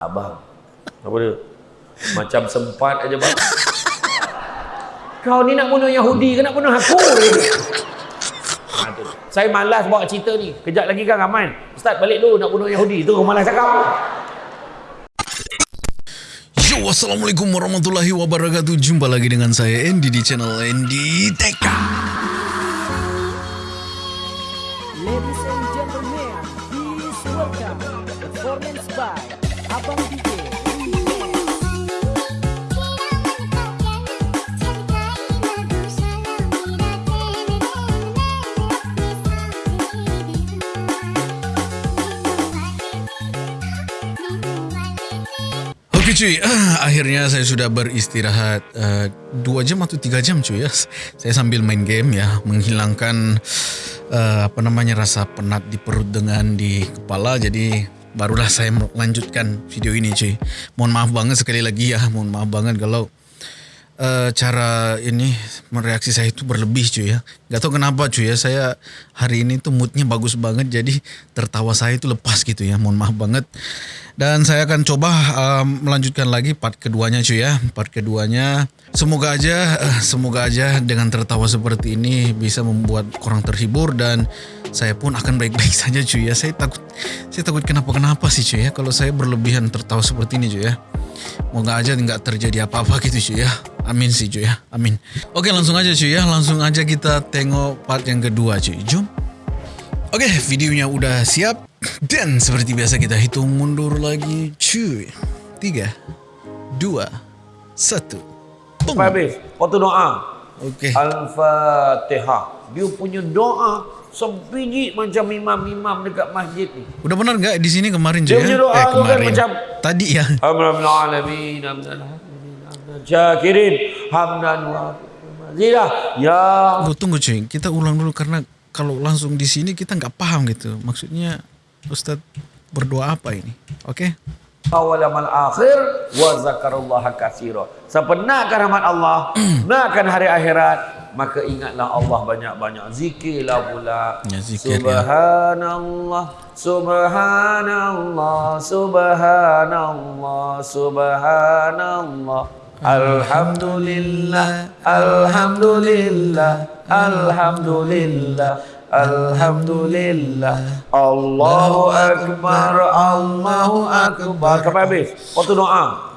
Abang. Apa dia? Macam sempat aja bang. Kau ni nak bunuh Yahudi ke nak bunuh aku? Saya malas bawa cerita ni. Kejap lagi kan Aman. Ustaz balik dulu nak bunuh Yahudi. Tu malas cakap. Yo, Assalamualaikum warahmatullahi wabarakatuh Jumpa lagi dengan saya Andy di channel Andy Teka cuy, akhirnya saya sudah beristirahat uh, Dua jam atau tiga jam cuy ya. Saya sambil main game ya. Menghilangkan uh, apa namanya rasa penat di perut dengan di kepala. Jadi barulah saya melanjutkan video ini cuy. Mohon maaf banget sekali lagi ya. Mohon maaf banget kalau uh, cara ini mereaksi saya itu berlebih cuy ya. Gak tau kenapa cuy ya. Saya hari ini tuh moodnya bagus banget jadi tertawa saya itu lepas gitu ya. Mohon maaf banget. Dan saya akan coba uh, melanjutkan lagi part keduanya cuy ya. Part keduanya semoga aja uh, semoga aja dengan tertawa seperti ini bisa membuat orang terhibur dan saya pun akan baik-baik saja cuy ya. Saya takut saya takut kenapa-kenapa sih cuy ya kalau saya berlebihan tertawa seperti ini cuy ya. Moga aja nggak terjadi apa-apa gitu cuy ya. Amin sih cuy ya. Amin. Oke langsung aja cuy ya. Langsung aja kita tengok part yang kedua cuy. Jom. Oke videonya udah siap. Dan seperti biasa kita hitung mundur lagi cuy. Tiga. Dua. Satu. Boom. Sampai habis. Waktu doa. Oke. Al-Fatihah. Dia punya doa sebiji macam imam-imam dekat masjid ni. Udah benar nggak di sini kemarin Dia punya ya? doa tu kan macam Tadi ya. Alhamdulillah alamin hamdan syakirin hamdan wa ya Tunggu, tunggu cuy. Kita ulang dulu karena kalau langsung di sini kita nggak paham gitu. Maksudnya Ustadz berdoa apa ini? Oke? awal amal akhir wa zakarullah katsira. Siapa nakkan rahmat Allah, nakkan hari akhirat, maka ingatlah Allah banyak-banyak zikirlah pula. Ya, zikir, ya. subhanallah, subhanallah, subhanallah, subhanallah. Alhamdulillah, alhamdulillah, alhamdulillah. Alhamdulillah Allahu Akbar Allahu Akbar Sampai habis Waktu doa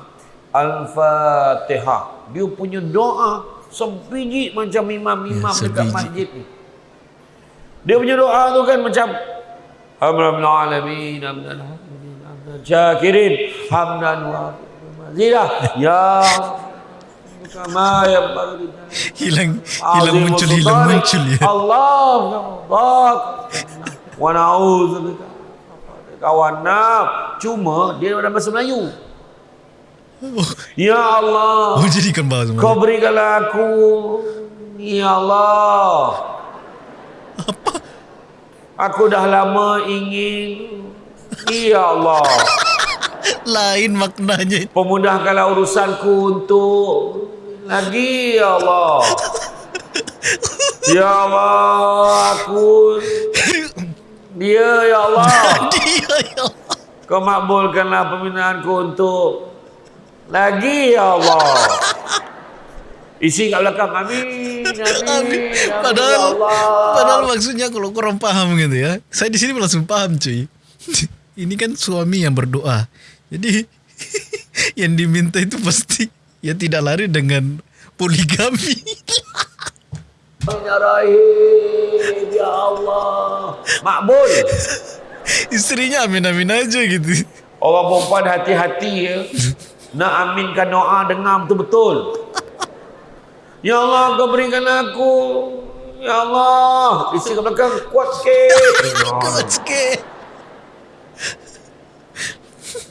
Al-Fatihah Dia punya doa Sebiji macam imam-imam Ya, dekat masjid ni Dia punya doa tu kan macam Alhamdulillah alamin Syakirin Hamdan wa mazidah Ya Hilang hilang muncul hilang muncul ya. Allah wa na'udzubika kawan nak cuma dia dalam bahasa Melayu. Ya Allah. Oh jadi bahasa kau berikanlah aku. Ya Allah. Aku dah lama ingin. Ya Allah. Lain maknanya. Pemudahkanlah urusanku untuk lagi ya Allah. Ya Allah, aku dia ya Allah. Dia ya. Kau makbulkanlah permintaanku untuk lagi ya Allah. Isi kat belakang amin amin. amin Padahal ya Allah. padahal maksudnya kalau korang paham gitu ya. Saya di sini langsung paham cuy. Ini kan suami yang berdoa. Jadi yang diminta itu pasti ya tidak lari dengan poligami. Ya Rahim ya Allah. Makbul. Istrinya amin-amin aja gitu. Orang perempuan hati-hati ya. Nak aminkan doa dengar betul-betul. Ya Allah kau berikan aku. Ya Allah. Isi ke belakang kuat sikit. Kuat sikit.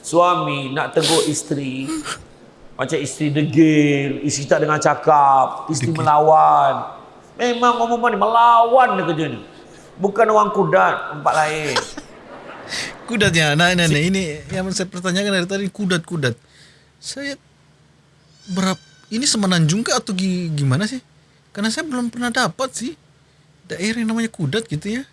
Suami nak tegur isteri. Macam isteri degil. Isteri tak dengar cakap. Isteri melawan. Memang orang perempuan ni melawan dia kerja ni. Bukan orang kudat. Tempat lain. Kudatnya anak-anak ini yang saya pertanyakan dari tadi kudat-kudat. Saya berapa ini semenanjung kah atau gi- gimana sih? Karena saya belum pernah dapat sih daerah yang namanya kudat gitu ya.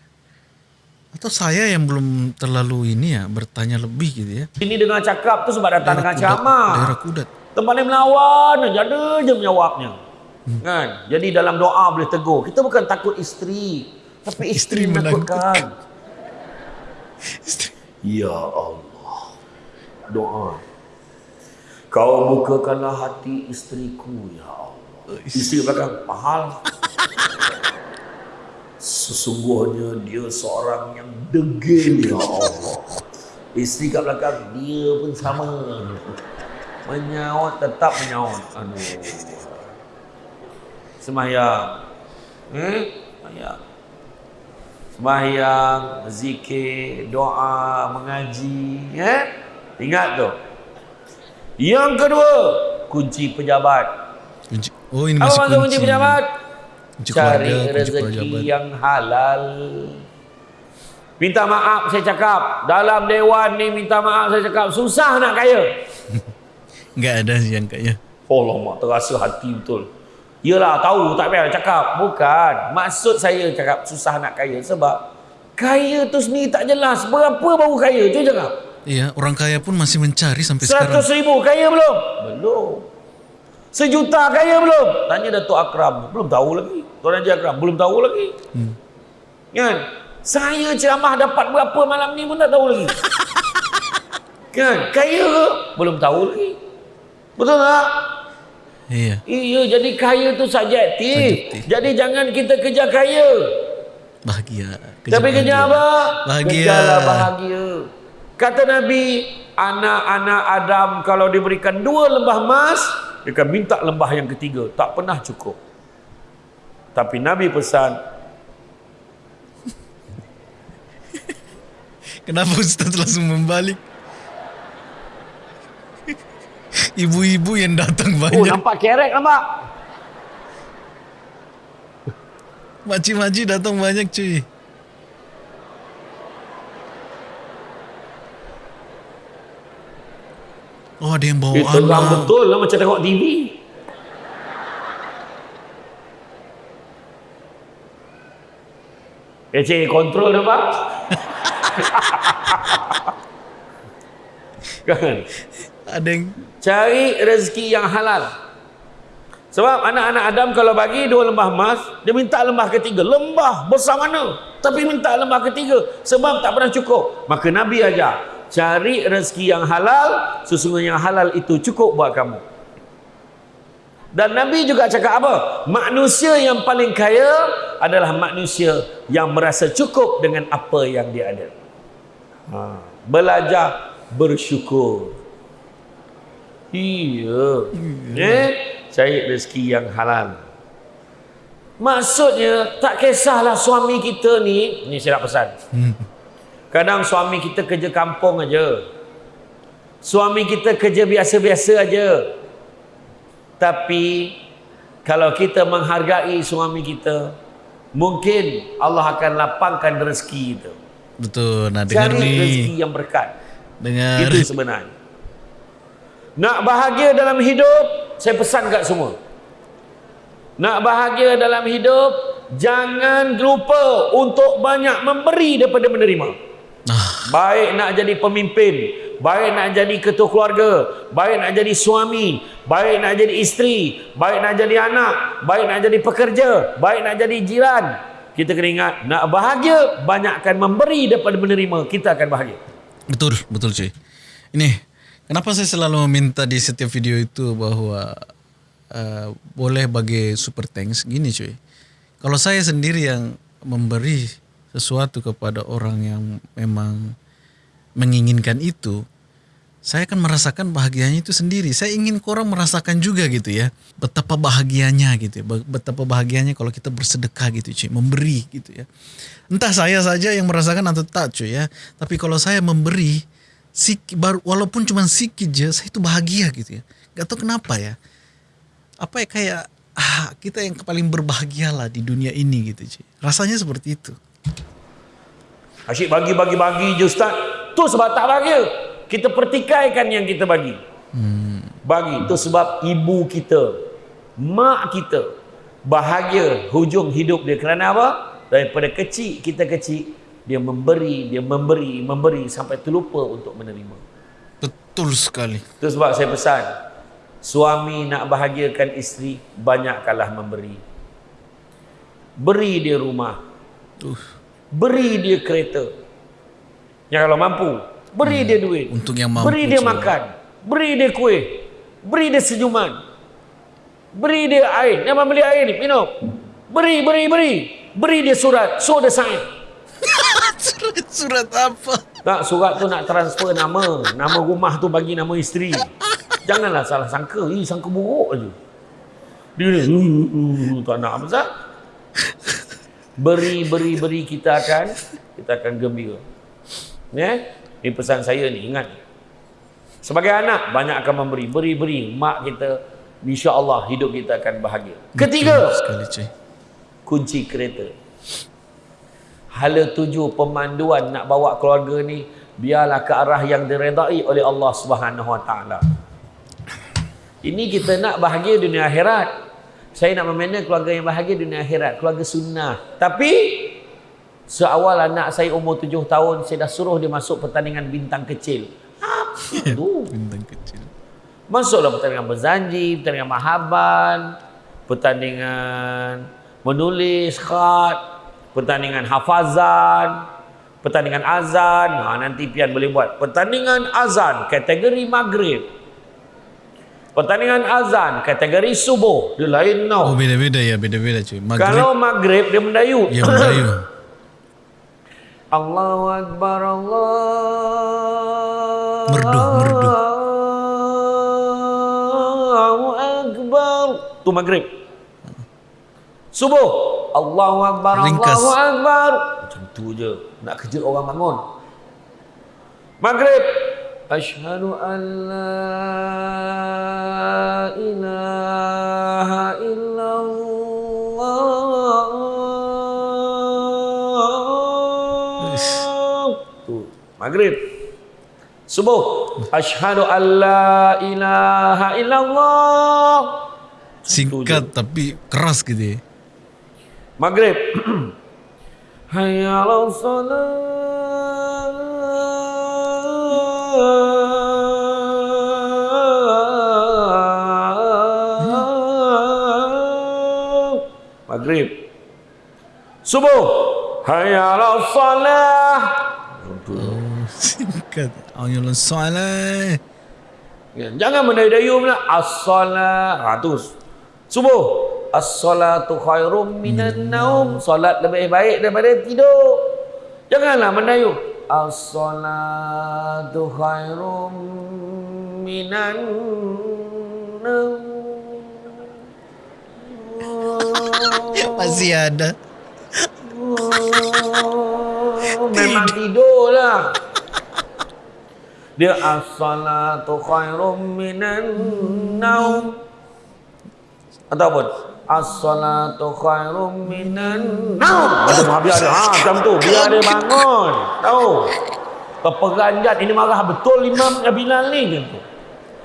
Atau saya yang belum terlalu ini ya bertanya lebih gitu ya. Ini dengan cakap tu sebab datang dengan kudat, ceramah. daerah kudat. Tempat lain melawan aja ada je menjawabnya. Hmm. Kan? Jadi dalam doa boleh tegur. Kita bukan takut isteri, tapi isteri, Isteri menakutkan. Ya Allah. Doa. Kau bukakanlah hati isteriku ya Allah. Isteri belakang mahal. Sesungguhnya dia seorang yang degil ya Allah. Isteri kat belakang dia pun sama. Menyaut tetap menyaut. Aduh. Semayang. Hmm? Semayang. Sembahyang, zikir, doa, mengaji. Eh? Ingat tu. Yang kedua, kunci pejabat. Kunci- Oh ini masih kunci kunci. pejabat? Kunci Cari keluarga, kunci rezeki pejabat. yang halal. Minta maaf saya cakap. Dalam dewan ni minta maaf saya cakap. Susah nak kaya. Enggak ada sih yang kayaknya. Oh lama terasa hati betul. Yelah tahu tak payah cakap. Bukan. Maksud saya cakap susah nak kaya. Sebab kaya tu sendiri tak jelas. Berapa baru kaya? Cuba cakap. Iya, orang kaya pun masih mencari sampai sekarang. Seratus ribu kaya belum? Belum. Sejuta kaya belum? Tanya Datuk Akram. Belum tahu lagi. Tuan Haji Akram. Belum tahu lagi. Hmm. Kan? Saya ceramah dapat berapa malam ni pun tak tahu lagi. kan? Kaya ke? Belum tahu lagi. Betul tak? Iya, Iya, jadi kaya tu subjektif. Subjektif. Jadi jangan kita kejar kaya. bahagia. Tapi kejar apa? Bahagia. Kejarlah bahagia. Kata Nabi, anak-anak Adam kalau diberikan dua lembah emas, dia akan minta lembah yang ketiga. Tak pernah cukup. Tapi Nabi pesan, Kenapa Ustaz langsung membalik? Ibu-ibu yang datang oh banyak. nampak kerek nampak? Makcik-makcik datang banyak cuy. Oh ada yang bawa Dia terang anak. betul lah macam tengok TV. Eh cik, kontrol nampak? kan? Ada yang Cari rezeki yang halal. Sebab anak-anak Adam kalau bagi dua lembah emas, dia minta lembah ketiga. Lembah besar mana? Tapi minta lembah ketiga. Sebab tak pernah cukup. Maka Nabi ajar, cari rezeki yang halal, sesungguhnya yang halal itu cukup buat kamu. Dan Nabi juga cakap apa? Manusia yang paling kaya adalah manusia yang merasa cukup dengan apa yang dia ada. Ha. Belajar bersyukur. Iya. Eh, cari rezeki yang halal. Maksudnya tak kisahlah suami kita ni, ni saya nak pesan. Kadang suami kita kerja kampung aja. Suami kita kerja biasa-biasa aja. Tapi kalau kita menghargai suami kita, mungkin Allah akan lapangkan rezeki kita. betul. Nah dengar Cari rezeki nih. yang berkat. Dengar. Itu sebenarnya. Nak bahagia dalam hidup, saya pesan kat semua. Nak bahagia dalam hidup, jangan lupa untuk banyak memberi daripada menerima. Ah, Baik nak jadi pemimpin, baik nak jadi ketua keluarga, baik nak jadi suami, baik nak jadi isteri, baik nak jadi anak, baik nak jadi pekerja, baik nak jadi jiran. Kita kena ingat, nak bahagia, banyakkan memberi daripada menerima, kita akan bahagia. betul, betul cuy. Ini kenapa saya selalu meminta di setiap video itu bahwa uh, boleh bagi super thanks gini cuy. Kalau saya sendiri yang memberi sesuatu kepada orang yang memang menginginkan itu, saya akan merasakan bahagianya itu sendiri. Saya ingin korang merasakan juga gitu ya. Betapa bahagianya gitu ya. Betapa bahagianya kalau kita bersedekah gitu cuy. Memberi gitu ya. Entah saya saja yang merasakan atau tak cuy ya. Tapi kalau saya memberi, sik, baru, walaupun cuma sedikit aja, saya itu bahagia gitu ya. Gak tahu kenapa ya. Apa ya kayak ah, kita yang paling berbahagia lah di dunia ini gitu cuy. Rasanya seperti itu. Asyik bagi-bagi-bagi je Ustaz. Tu sebab tak bahagia. Kita pertikaikan yang kita bagi. Bagi. Tu sebab ibu kita, mak kita bahagia hujung hidup dia. Kerana apa? Daripada kecil, kita kecil, dia memberi, dia memberi, memberi sampai terlupa untuk menerima. Betul sekali. Itu sebab saya pesan, suami nak bahagiakan isteri, banyakkanlah memberi. Beri dia rumah, Uh, beri dia kereta. Yang kalau mampu, beri dia duit. untuk yang mampu. Beri dia je. makan. Beri dia kuih. Beri dia senyuman. Beri dia air. Yang beli air ni, minum. Beri, beri, beri. Beri dia surat. So dia sign. Surat, surat apa? Tak, surat tu nak transfer nama. Nama rumah tu bagi nama isteri. Janganlah salah sangka. Ih, sangka buruk je. Dia ni, "Uh, uh, tak nak apa Beri, beri, beri kita akan kita akan gembira. Ya? Ini pesan saya ni, ingat. Sebagai anak, banyak akan memberi. Beri, beri. Mak kita, insya Allah hidup kita akan bahagia. Ketiga, Betul sekali cuy. kunci kereta. Hala tuju pemanduan nak bawa keluarga ni biarlah ke arah yang diredai oleh Allah Subhanahu Wa Taala. Ini kita nak bahagia dunia akhirat. Saya nak membina keluarga yang bahagia dunia akhirat, keluarga sunnah. Tapi seawal anak saya umur tujuh tahun, saya dah suruh dia masuk pertandingan bintang kecil. Apa tu? Bintang kecil. Masuklah pertandingan berzanji, pertandingan mahaban, pertandingan menulis khat, pertandingan hafazan, pertandingan azan. Ha, nanti pian boleh buat. Pertandingan azan kategori maghrib. Pertandingan azan kategori subuh. Dia lain Oh tau. beda-beda ya, beda-beda cuy. Maghrib Kalau maghrib dia mendayu. ya Melayu. Allahu Akbar Allah. Merdu, merdu. Allahu Akbar. Tu maghrib. Subuh. Allahu Akbar. Ringkas. Allahu Akbar. Macam tu je. Nak kejut orang bangun. Maghrib. Ashhadu an la ilaha illallah. Tu. Maghrib. Subuh. Ashhadu an la ilaha illallah. Singkat tapi keras gitu ya. Maghrib. Hayya 'ala salat. Maghrib. Subuh. Hayya 'ala salah. Singkat. Ayolah soalan. Ya, Jangan mendayu-dayu pula. As-salat. Ha, tu. Subuh. As-salatu khairum minan naum. Solat lebih baik daripada tidur. Janganlah mendayu. As-salatu khairum minan naum. Masih ada. Memang tidur lah. Dia as-salatu khairum minan naum. Ataupun as-salatu khairum minan naum. Macam ha, biar dia. Ha, macam tu. Biar dia bangun. Tahu? Keperanjat ini marah betul Imam Bilal ni macam tu.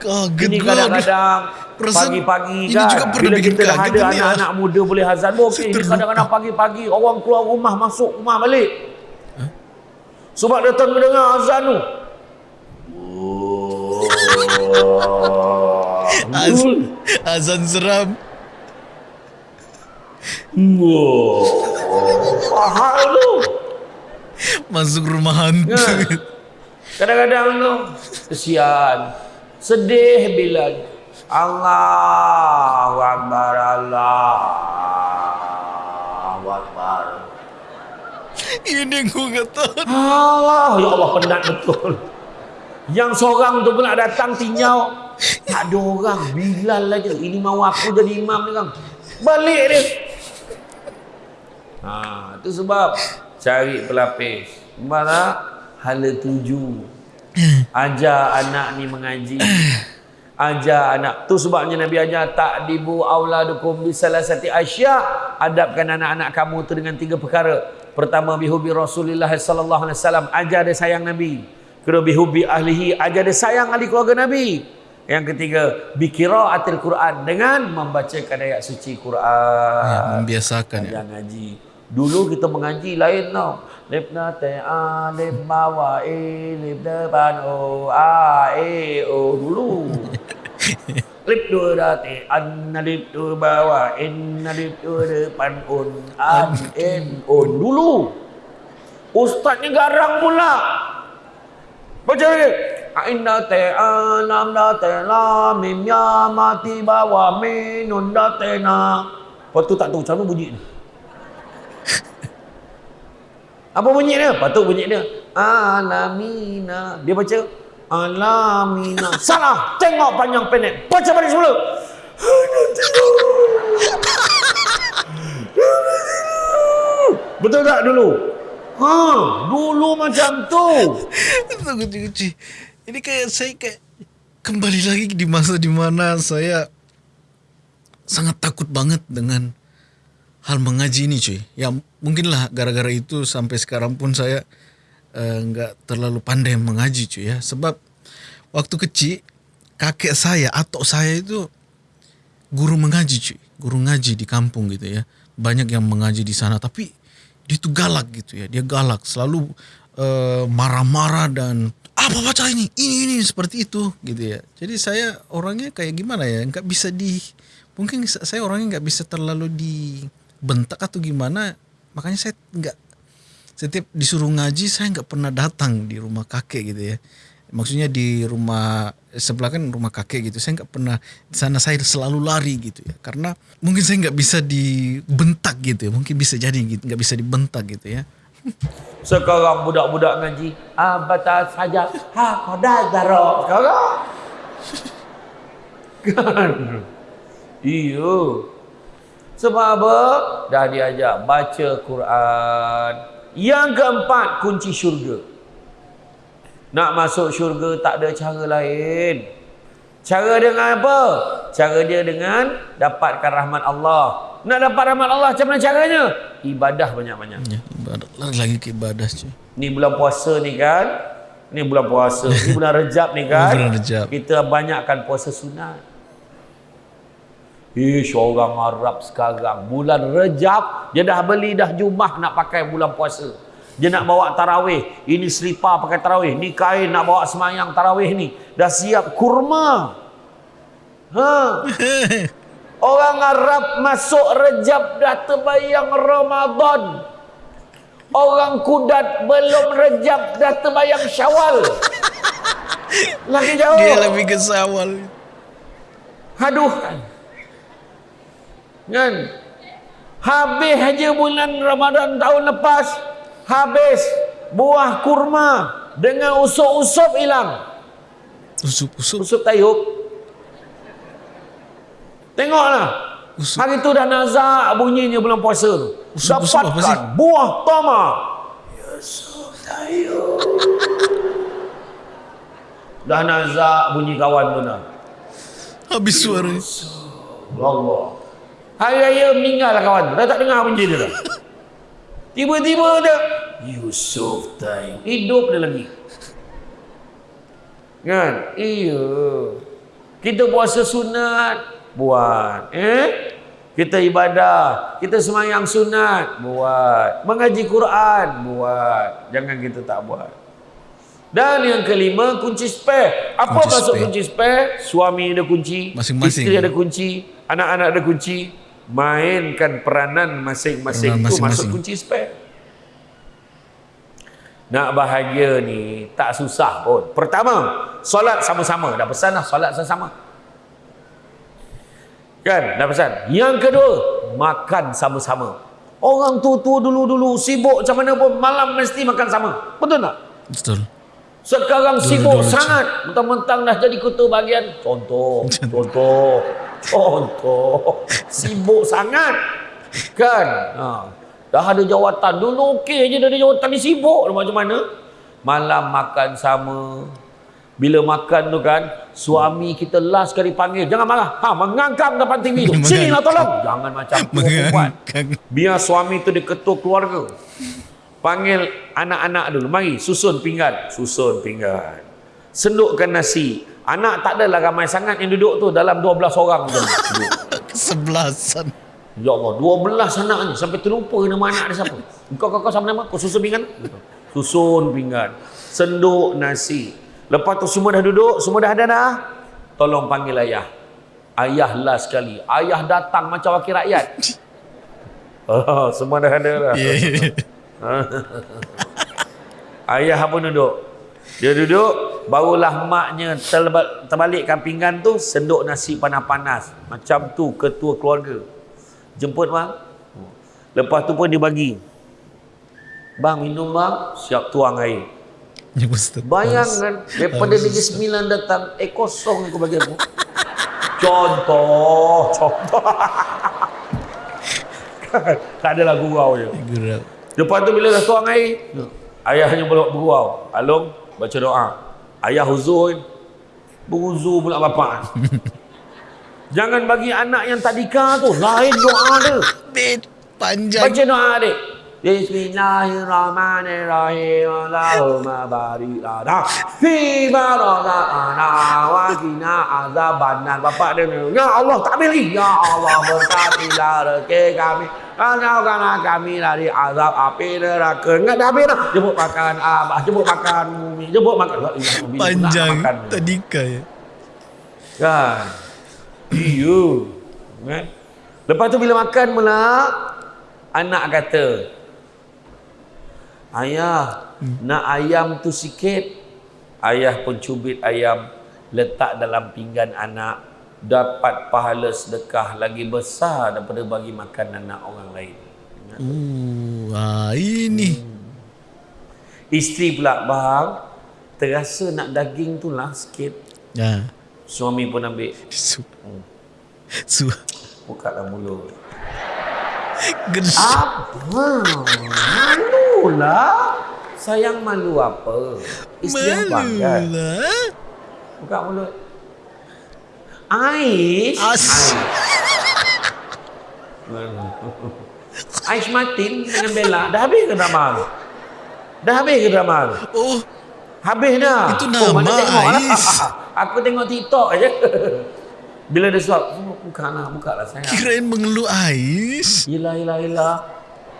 Ini kadang-kadang pagi-pagi ini kan juga pernah bila kita dah ada kan ah. anak-anak muda boleh hazan okey Saya ini kadang-kadang pagi-pagi orang keluar rumah masuk rumah balik sebab datang mendengar azan tu Az, azan seram. Mahal tu Masuk rumah hantu. Ya. Kadang-kadang tu kesian sedih bila Allahu Akbar Allahu Akbar Ini aku kata. Allah, ya Allah penat betul. Yang seorang tu pula datang tinjau. Tak ada orang. Bilal aja. Ini mau aku jadi imam ni kan. Balik dia. Ha, tu sebab cari pelapis. Mana hala tuju. Ajar anak ni mengaji. Ajar anak. Tu sebabnya Nabi ajar tak dibu auladukum bisalasati asya. Adabkan anak-anak kamu tu dengan tiga perkara. Pertama bihubi Rasulullah sallallahu alaihi wasallam. Ajar dia sayang Nabi. Kedua bihubi ahlihi. Ajar dia sayang ahli keluarga Nabi. Yang ketiga bikiraatil Quran dengan membacakan ayat suci Quran. Ya, membiasakan ya. Ajar ngaji. Dulu kita mengaji lain tau. Lip na te a, lip bawa e, lip depan o, a, e, o. Dulu. lip dua da te, an, na lip dua bawa, in, na lip dua depan un, an, en, on. Dulu. Ustaznya garang pula. Baca lagi. Inna te alam da te la mim ya mati bawa minun da te na. Lepas tu tak tahu macam mana bunyi ni. Apa bunyi dia? Tu bunyi dia. Alamina. Dia baca. Alamina. Salah. Tengok panjang pendek. Baca balik semula. Betul tak dulu? Ha, dulu macam tu. Cuy. Ini kayak saya kayak kembali lagi di masa di mana saya sangat takut banget dengan hal mengaji ini cuy. Ya mungkinlah gara-gara itu sampai sekarang pun saya eh, nggak uh, terlalu pandai mengaji cuy ya. Sebab waktu kecil kakek saya atau saya itu guru mengaji cuy. Guru ngaji di kampung gitu ya. Banyak yang mengaji di sana tapi dia tuh galak gitu ya. Dia galak selalu uh, marah-marah dan apa baca ini ini ini seperti itu gitu ya. Jadi saya orangnya kayak gimana ya? nggak bisa di mungkin saya orangnya nggak bisa terlalu dibentak atau gimana. Makanya saya nggak setiap disuruh ngaji saya nggak pernah datang di rumah kakek gitu ya. Maksudnya di rumah sebelah kan rumah kakek gitu. Saya nggak pernah di sana saya selalu lari gitu ya. Karena mungkin saya nggak bisa dibentak gitu ya. Mungkin bisa jadi gitu nggak bisa dibentak gitu ya. Sekarang budak-budak ngaji, ah batas saja, ha koda zaro. Sekarang. Kan? Iya. Sebab apa? Dah diajak baca Quran. Yang keempat, kunci syurga. Nak masuk syurga tak ada cara lain. Cara dengan apa? Cara dia dengan dapatkan rahmat Allah. Nak dapat rahmat Allah macam mana caranya? Ibadah banyak-banyak. Ya, ibadah lagi, lagi ke ibadah cuy. Ni bulan puasa ni kan. Ni bulan puasa. Ni bulan Rejab ni kan. Bulan Rejab. Kita banyakkan puasa sunat. Ish, orang Arab sekarang. Bulan Rejab, dia dah beli dah jumah nak pakai bulan puasa. Dia nak bawa tarawih. Ini selipar pakai tarawih. Ni kain nak bawa semayang tarawih ni. Dah siap kurma. Ha. Orang Arab masuk Rejab dah terbayang Ramadan. Orang Kudat belum Rejab dah terbayang Syawal. Lagi jauh. Dia lebih ke sawal. Aduh kan. Habis aja bulan Ramadan tahun lepas. Habis buah kurma dengan usup-usup hilang. Usup-usup. Usup tayub. Tengoklah. Usup. Hari tu dah nazak bunyinya bulan puasa tu. Sih? Dapatkan buah tama. Yusuf tayub. Dah nazak bunyi kawan tu dah. Habis suara. Allah. Hari raya meninggal lah kawan. Dah tak dengar bunyi dia dah. Tiba-tiba dia Yusuf Tayyip. Hidup dia lagi. Kan? Iya. Kita puasa sunat, buat. Eh? Kita ibadah, kita semayang sunat, buat. Mengaji Quran, buat. Jangan kita tak buat. Dan yang kelima, kunci spare. Apa Kunci maksud spare. kunci spare? Suami ada kunci, Masing-masing. isteri ada kunci, anak-anak ada kunci. Mainkan peranan masing-masing itu masuk kunci spare. Nak bahagia ni tak susah pun. Pertama, solat sama-sama. Dah pesan lah solat sama-sama. Kan? Dah pesan. Yang kedua, makan sama-sama. Orang tua-tua dulu-dulu sibuk macam mana pun malam mesti makan sama. Betul tak? Betul. Sekarang sibuk Dulu-dulu sangat. Mentang-mentang dah jadi ketua bahagian. Contoh. Contoh. Contoh. Sibuk sangat. Kan? Ha. Dah ada jawatan. Dulu okey je dah ada jawatan ni sibuk. Macam mana? Malam makan sama. Bila makan tu kan, suami kita last kali panggil. Jangan marah. Ha, mengangkang depan TV tu. Sini lah tolong. Jangan macam tu. perempuan. Mengangkang. Biar suami tu dia ketua keluarga. Panggil anak-anak dulu. Mari susun pinggan. Susun pinggan. Sendukkan nasi. Anak tak adalah ramai sangat yang duduk tu. Dalam 12 orang tu. Duduk. Kesebelasan. Ya Allah, 12 anak ni sampai terlupa nama anak dia siapa. Kau kau kau sama nama? Kau susun pinggan? Susun pinggan. Senduk nasi. Lepas tu semua dah duduk, semua dah ada dah. Tolong panggil ayah. Ayah last sekali. Ayah datang macam wakil rakyat. Oh, semua dah ada dah. Yeah. Ayah pun duduk. Dia duduk, barulah maknya terba- terbalikkan pinggan tu, senduk nasi panas-panas. Macam tu ketua keluarga. Jemput bang. Lepas tu pun dia bagi. Bang minum bang, siap tuang air. Ya. Bayangkan daripada Negeri Sembilan datang, eh kosong aku bagi aku. Contoh, contoh. tak adalah gurau je. Gerak. Lepas tu bila dah tuang air, ayahnya pula bergurau. Along, baca doa. Ayah huzur, beruzur pula bapak. Jangan bagi anak yang tadika tu, lain doa dia. Bed panjang. Baca doa adik. Bismillahirrahmanirrahim. Allahumma barik lana fi ma razaqana wa qina azabannar. Bapak dia Ya Allah, tak lagi. Ya Allah, berkatilah rezeki kami. Jauhkanlah kami dari azab api neraka. Enggak dah habis dah. Jemput makan abah, jemput makan mumi, jemput makan. Illallah, Panjang. makan. Tadika ya. Kan? Iya. Kan? Lepas tu bila makan pula, anak kata, Ayah, nak ayam tu sikit. Ayah pun cubit ayam, letak dalam pinggan anak, dapat pahala sedekah lagi besar daripada bagi makan anak orang lain. Uh, ah, ini. Isteri pula, bang, terasa nak daging tu lah sikit. Ya. Suami pun ambil, Su. Su. buka lah mulut. Apa? Malu lah. Sayang malu apa? Isteri abang kan? Malulah. Buka mulut. Ais. As. Ais Martin dengan Bella. Dah habis ke drama? Dah habis ke drama? Oh, Habis dah. Itu Oh, mana nama tengok lah. Ais. Aku tengok TikTok aja. Bila dia suap, oh, buka lah, buka lah sayang. kirain mengeluh ais. Yelah, yelah, yelah.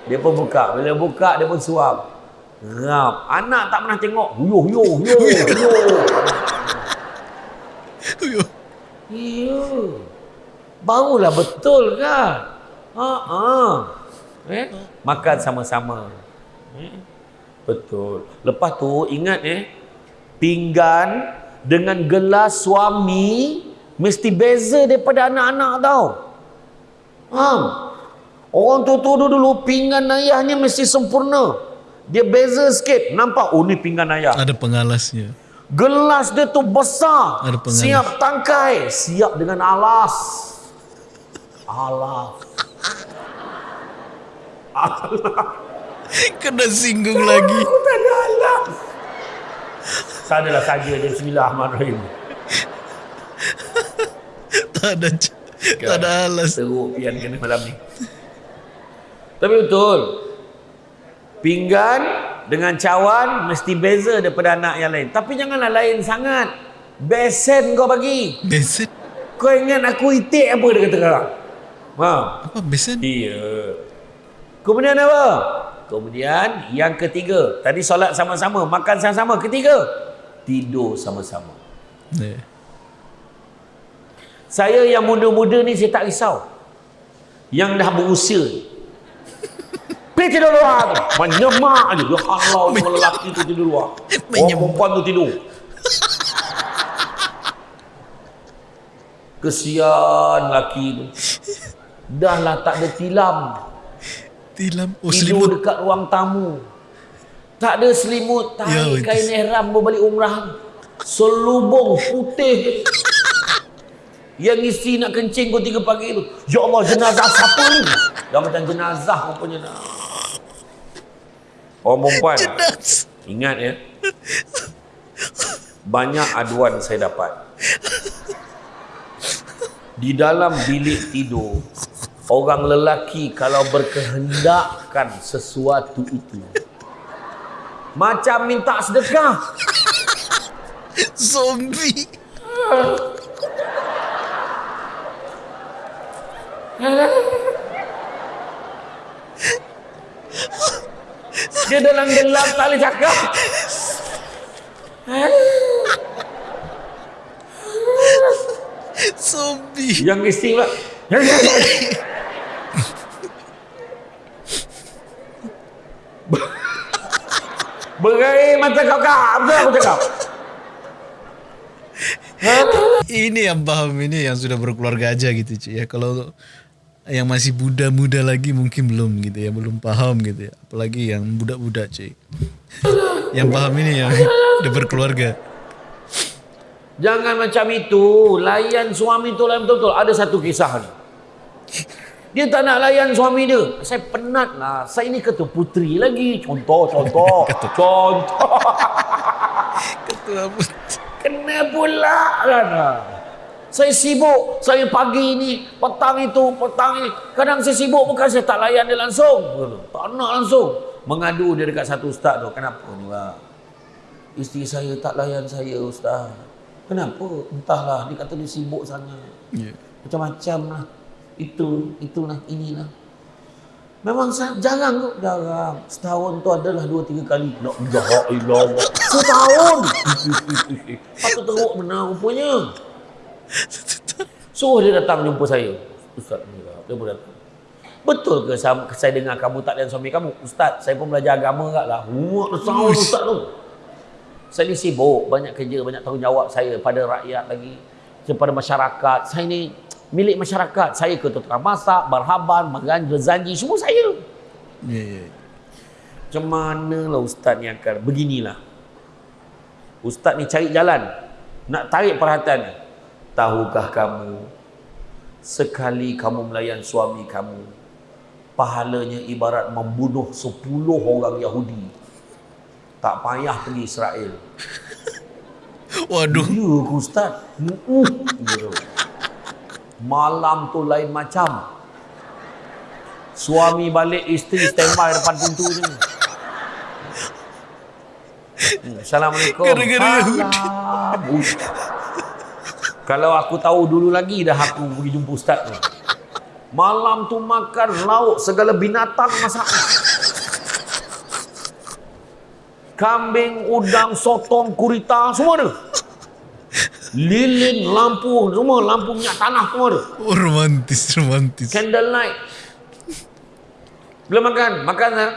Dia pun buka. Bila buka, dia pun suap. Rap. Anak tak pernah tengok. Huyuh, huyuh, huyuh, huyuh. Uyuh. Ya. Barulah betul kan? Ha ah. Eh? Makan sama-sama. Eh? Betul. Lepas tu ingat eh pinggan dengan gelas suami mesti beza daripada anak-anak tau. Faham? Orang tua-tua dulu pinggan ayahnya mesti sempurna. Dia beza sikit. Nampak? Oh ni pinggan ayah. Ada pengalasnya. Gelas dia tu besar. Siap tangkai. Siap dengan alas. Alas. Kena singgung lagi. Aku tak ada alas. Tak adalah saja dia Bismillahirrahmanirrahim. Tak ada tak ada alas. Teruk pian kena malam ni. Tapi betul. Pinggan dengan cawan mesti beza daripada anak yang lain. Tapi janganlah lain sangat. Besen kau bagi. Besen. Kau ingat aku itik apa dia kata sekarang? Ha. Apa besen? Iya. Kemudian apa? Kemudian yang ketiga, tadi solat sama-sama, makan sama-sama. Ketiga, tidur sama-sama. Eh. Saya yang muda-muda ni saya tak risau. Yang dah berusia. Pergi tidur luar tu. Menyemak je. Ya Allah, semua lelaki tu tidur luar. Orang perempuan tu tidur. Kesian lelaki tu. Dah lah tak ada tilam. Tilam. Oh tidur selimut. dekat ruang tamu. Tak ada selimut, Ya, tahi betul. kain ihram berbalik umrah. Selubung putih. Yang isi nak kencing pukul 3 pagi tu. Ya Allah, jenazah siapa ni? Dah macam jenazah rupanya dah. Orang perempuan. Ingat ya. Banyak aduan saya dapat. Di dalam bilik tidur, orang lelaki kalau berkehendakkan sesuatu itu macam minta sedekah. Zombie. Dalam gelap tak boleh cakap. Zombie. Yang isteri pula. Berair mata kau kak. Betul aku cakap. Ini yang paham ini yang sudah berkeluarga aja gitu cuy ya. Kalau yang masih muda-muda lagi mungkin belum gitu ya, belum paham gitu ya. Apalagi yang budak-budak cuy. yang paham ini yang udah berkeluarga. Jangan macam itu. Layan suami tu layan betul-betul. Ada satu kisah ni. Dia tak nak layan suami dia. Saya penat lah. Saya ni ketua puteri lagi. Contoh, contoh. contoh. Ketua. Kena pula kan. Saya sibuk. Saya pagi ni, petang itu, petang ni. Kadang saya sibuk bukan saya tak layan dia langsung. Tak nak langsung. Mengadu dia dekat satu ustaz tu. Kenapa ni bang? Isteri saya tak layan saya ustaz. Kenapa? Entahlah. Dia kata dia sibuk sangat. Ya. Macam-macam lah. Itu, itulah, inilah. Memang jarang tu. Jarang. Setahun tu adalah dua, tiga kali. La ilaha illallah. Setahun! Patut teruk benar rupanya. Suruh dia datang jumpa saya. Ustaz ni. Dia pun datang. Betul ke saya, saya dengar kamu tak layan suami kamu? Ustaz, saya pun belajar agama kat lah. Muak setahun Ustaz tu. Saya ni sibuk, banyak kerja, banyak tanggungjawab saya pada rakyat lagi, kepada masyarakat. Saya ni milik masyarakat. Saya ketua tukang masak, barhaban, magan, berzanji, semua saya. Ya, ya. Macam mana lah ustaz ni akan beginilah. Ustaz ni cari jalan nak tarik perhatian. Tahukah kamu sekali kamu melayan suami kamu pahalanya ibarat membunuh 10 orang Yahudi. Tak payah pergi Israel. Waduh. Ya ke ustaz? Mm-mm. Gitu. Malam tu lain macam. Suami balik, isteri standby depan pintu je. Hmm, Assalamualaikum. Gara-gara Salam. Kalau aku tahu dulu lagi dah aku pergi jumpa ustaz tu. Malam tu makan lauk segala binatang masak. Kambing, udang, sotong, kurita semua ada. Lilin, lampu, semua lampu minyak tanah semua ada. Oh, romantis, romantis. Candlelight. Belum makan, makan lah.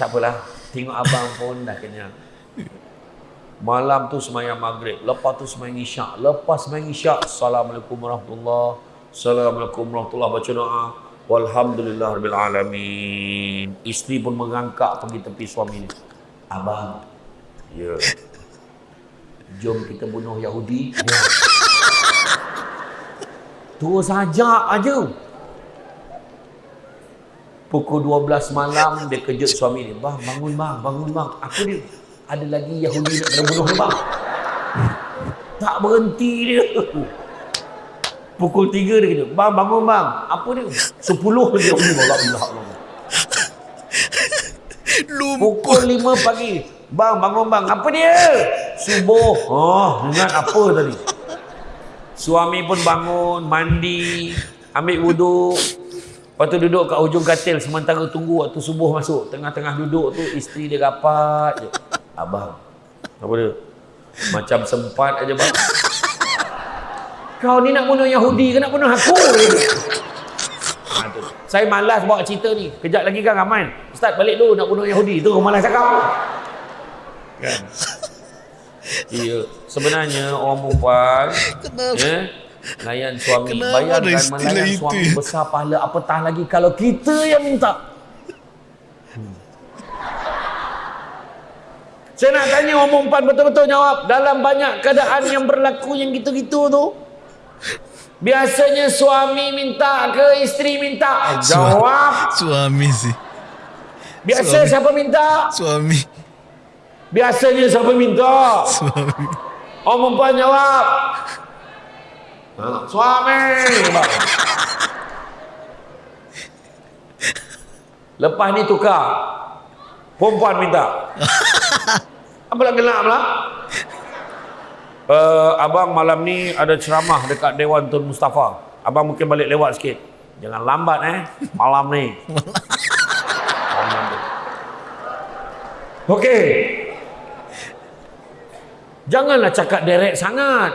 Tak apalah. Tengok abang pun dah kenyang. Malam tu semayang maghrib. Lepas tu semayang isyak. Lepas semayang isyak. Assalamualaikum warahmatullahi Assalamualaikum warahmatullahi Baca doa. Walhamdulillah Rabbil Alamin. Isteri pun mengangkat pergi tepi suami ni. Abang. Ya. Jom kita bunuh Yahudi. Ya. Terus saja aja. Pukul 12 malam dia kejut suami dia. Bang, bangun bang, bangun bang. Apa dia? Ada lagi Yahudi nak kena bunuh bang. Tak berhenti dia. Pukul 3 dia kejut. Bang, bangun bang. Apa dia? 10 dia Yahudi. Allah, Allah. Pukul 5 pagi. Bang, bangun bang. Apa dia? Subuh. Oh, ingat apa tadi? Suami pun bangun, mandi, ambil wuduk. Lepas tu duduk kat hujung katil sementara tunggu waktu subuh masuk. Tengah-tengah duduk tu isteri dia rapat je. Abang. Apa dia? Macam sempat aja bang. Kau ni nak bunuh Yahudi ke nak bunuh aku? Ha, tu. Saya malas bawa cerita ni. Kejap lagi kan Rahman. Ustaz balik dulu nak bunuh Yahudi. Tu malas cakap. Kan? Iya. Sebenarnya orang perempuan eh, layan suami. Kenapa Bayangkan melayan itu suami ya? besar pahala. Apatah lagi kalau kita yang minta. Saya nak tanya orang perempuan betul-betul jawab. Dalam banyak keadaan yang berlaku yang gitu-gitu tu. Biasanya suami minta ke isteri minta? Jawab. Suami sih. Biasa Suami. siapa minta? Suami. Biasanya siapa minta? Suami. Orang perempuan jawab. Ha, suami. Bang. Lepas ni tukar. Perempuan minta. Apa nak gelap lah? Uh, abang malam ni ada ceramah dekat Dewan Tun Mustafa. Abang mungkin balik lewat sikit. Jangan lambat eh. Malam ni. Malam ni. Okey. Janganlah cakap direct sangat.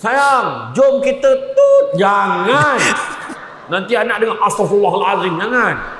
Sayang, jom kita tut. Jangan. Nanti anak dengar astagfirullahalazim. Jangan.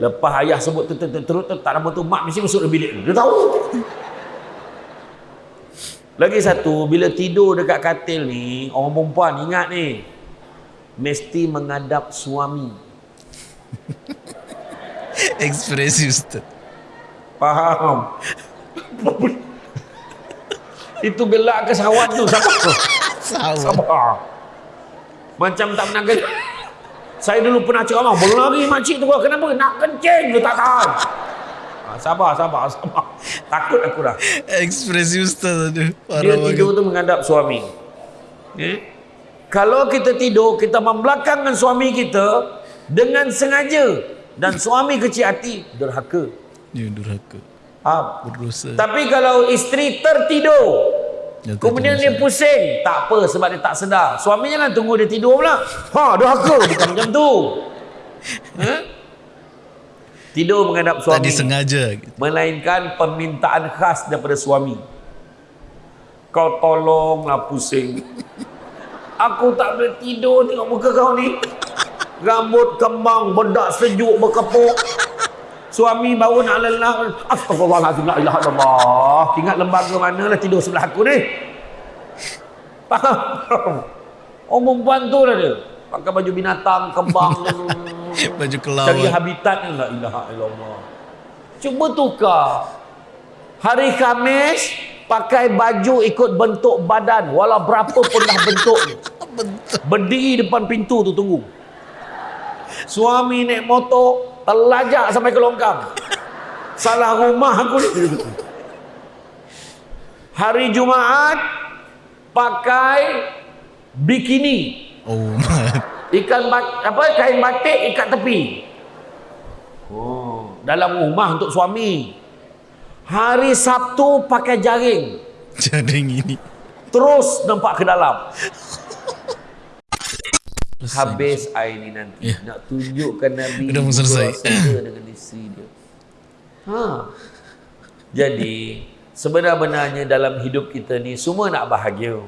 Lepas ayah sebut terus terus terus terus tak lama tu mak mesti masuk dalam bilik. Dia tahu. Lagi satu, bila tidur dekat katil ni, orang perempuan ingat ni, mesti menghadap suami. Ekspresi Ustaz. Faham? Itu gelak ke sawat tu, sabar. Sabar. Sabar. Macam tak pernah kerja. Saya dulu pernah cakap, "Abang, berlari makcik tu kenapa? Nak kencing ke tak tahan?" Ha, sabar, sabar, sabar. Takut aku dah. Ekspresi Ustaz aduh. Dia tidur tu menghadap suami. Eh? Kalau kita tidur, kita membelakangkan suami kita dengan sengaja dan suami kecil hati derhaka. Dia durhaka. Faham? Berdosa. Tapi kalau isteri tertidur, Dia kemudian dia pusing, tak apa sebab dia tak sedar. Suami jangan tunggu dia tidur pula. Ha, derhaka bukan macam tu. Ha? Tidur menghadap Tak suami. disengaja. gitu. Melainkan permintaan khas daripada suami. Kau tolonglah pusing. Aku tak boleh tidur tengok muka kau ni. Rambut kembang, bedak sejuk berkepuk. Suami baru nak lelah. Astagfirullahaladzim, la ilaha illallah. Ingat lembaga mana lah tidur sebelah aku ni. Faham? Orang perempuan tu lah dia. Pakai baju binatang, kembang. Baju Cari kelawar. habitat ni la ilaha illallah. Cuba tukar. Hari Khamis pakai baju ikut bentuk badan walau berapa pun dah bentuk ni. Berdiri depan pintu tu tunggu. Suami naik motor terlajak sampai ke longkang. Salah rumah aku ni. Hari Jumaat pakai bikini. Oh, Ikan bat, apa kain batik ikat tepi. Oh, dalam rumah untuk suami. Hari Sabtu pakai jaring. jaring ini. Terus nampak ke dalam. Habis air ni nanti Ya. nak tunjukkan Nabi Dah mau selesai. dengan isteri dia. Ha. Jadi sebenar-benarnya dalam hidup kita ni semua nak bahagia.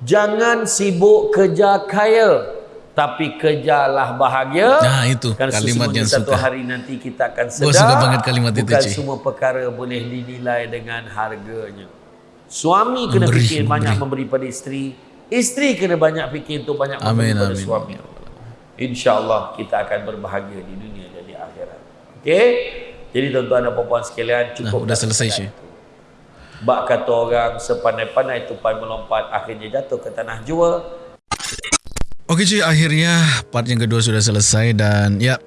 Jangan sibuk kerja kaya tapi kerjalah bahagia. Nah, itu Kan kalimat yang satu suka. hari nanti kita akan Gua sedar suka banget kalimat itu, bukan semua perkara boleh dinilai dengan harganya. Suami kena Memberi, fikir banyak memberi. memberi pada isteri. Isteri kena banyak fikir untuk banyak Amin, pada amin. suami. InsyaAllah kita akan berbahagia di dunia dan di akhirat. Okey? Jadi tuan-tuan dan puan sekalian Nah, cukup. udah selesai sih. Bak kata orang sepandai-pandai tupai melompat akhirnya jatuh ke tanah jua. Oke cuy, akhirnya part yang kedua sudah selesai dan ya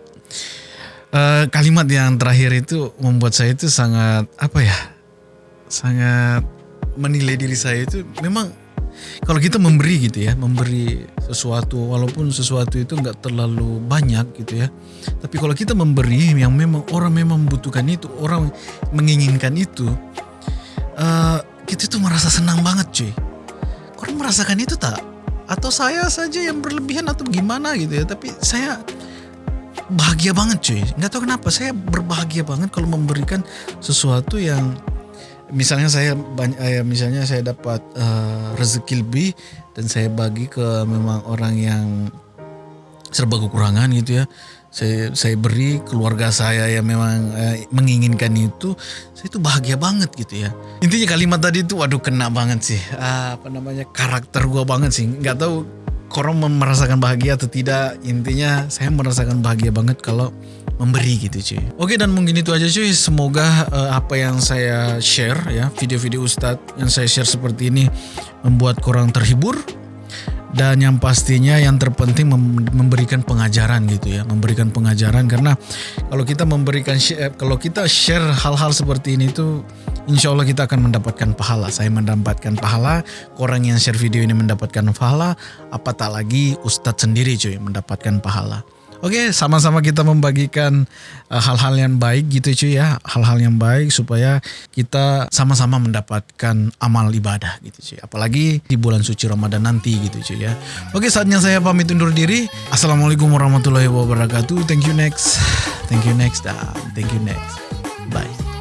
eh, kalimat yang terakhir itu membuat saya itu sangat apa ya, sangat menilai diri saya itu memang kalau kita memberi gitu ya, memberi sesuatu walaupun sesuatu itu nggak terlalu banyak gitu ya, tapi kalau kita memberi yang memang orang memang membutuhkan itu, orang menginginkan itu, eh, kita itu merasa senang banget cuy. Orang merasakan itu tak? Atau saya saja yang berlebihan atau gimana gitu ya? Tapi saya bahagia banget cuy. Nggak tahu kenapa saya berbahagia banget kalau memberikan sesuatu yang misalnya saya banyak eh, misalnya saya dapat eh, rezeki lebih dan saya bagi ke memang orang yang serba kekurangan gitu ya. Saya saya beri keluarga saya yang memang eh, menginginkan itu, saya itu bahagia banget gitu ya. Intinya kalimat tadi itu waduh kena banget sih. Ah, apa namanya? karakter gua banget sih. Nggak tahu korang merasakan bahagia atau tidak. Intinya saya merasakan bahagia banget kalau memberi gitu cuy. Oke dan mungkin itu aja cuy. Semoga eh, apa yang saya share ya, video-video Ustadz yang saya share seperti ini membuat korang terhibur. Dan yang pastinya yang terpenting mem- memberikan pengajaran gitu ya. Memberikan pengajaran karena kalau kita memberikan share, kalau kita share hal-hal seperti ini tuh insya Allah kita akan mendapatkan pahala. Saya mendapatkan pahala orang yang share video ini mendapatkan pahala. Apa tak lagi Ustadz sendiri cuy mendapatkan pahala Oke, sama-sama kita membagikan uh, hal-hal yang baik gitu cuy ya, hal-hal yang baik supaya kita sama-sama mendapatkan amal ibadah gitu cuy. Apalagi di bulan suci Ramadan nanti gitu cuy ya. Oke, saatnya saya pamit undur diri. Assalamualaikum warahmatullahi wabarakatuh. Thank you next. Thank you next dan thank you next. Bye.